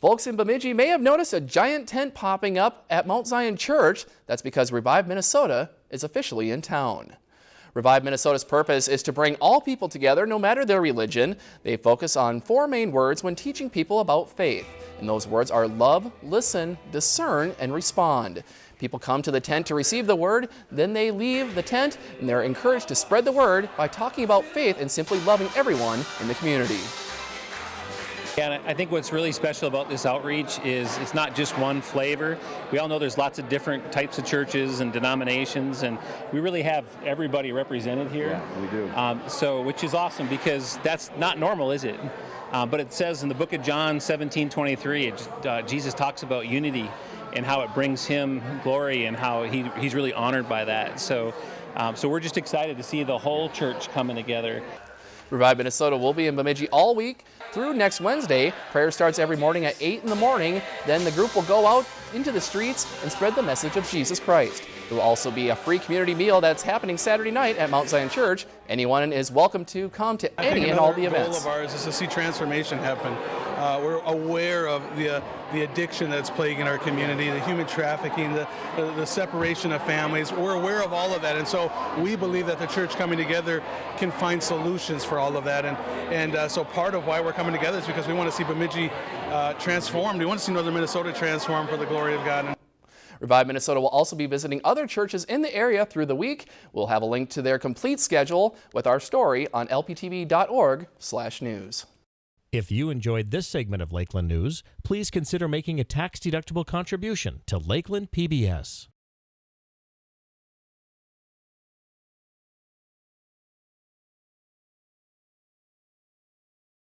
Folks in Bemidji may have noticed a giant tent popping up at Mount Zion Church. That's because Revive Minnesota is officially in town. Revive Minnesota's purpose is to bring all people together no matter their religion. They focus on four main words when teaching people about faith. And those words are love, listen, discern, and respond. People come to the tent to receive the word, then they leave the tent and they're encouraged to spread the word by talking about faith and simply loving everyone in the community. And I think what's really special about this outreach is it's not just one flavor. We all know there's lots of different types of churches and denominations, and we really have everybody represented here. Yeah, we do. Um, so, which is awesome because that's not normal, is it? Um, but it says in the book of John 17 23, it, uh, Jesus talks about unity and how it brings him glory and how he, he's really honored by that. So, um, so we're just excited to see the whole church coming together. Revive Minnesota will be in Bemidji all week through next Wednesday. Prayer starts every morning at 8 in the morning. Then the group will go out into the streets and spread the message of Jesus Christ. There will also be a free community meal that's happening Saturday night at Mount Zion Church. Anyone is welcome to come to any and all the events. goal of ours is to see transformation happen. Uh, we're aware of the uh, the addiction that's plaguing our community, the human trafficking, the, the, the separation of families. We're aware of all of that, and so we believe that the church coming together can find solutions for all of that. And and uh, so part of why we're coming together is because we want to see Bemidji uh, transformed. We want to see Northern Minnesota transformed for the glory of God. Revive Minnesota will also be visiting other churches in the area through the week. We'll have a link to their complete schedule with our story on lptv.org/news. If you enjoyed this segment of Lakeland News, please consider making a tax-deductible contribution to Lakeland PBS.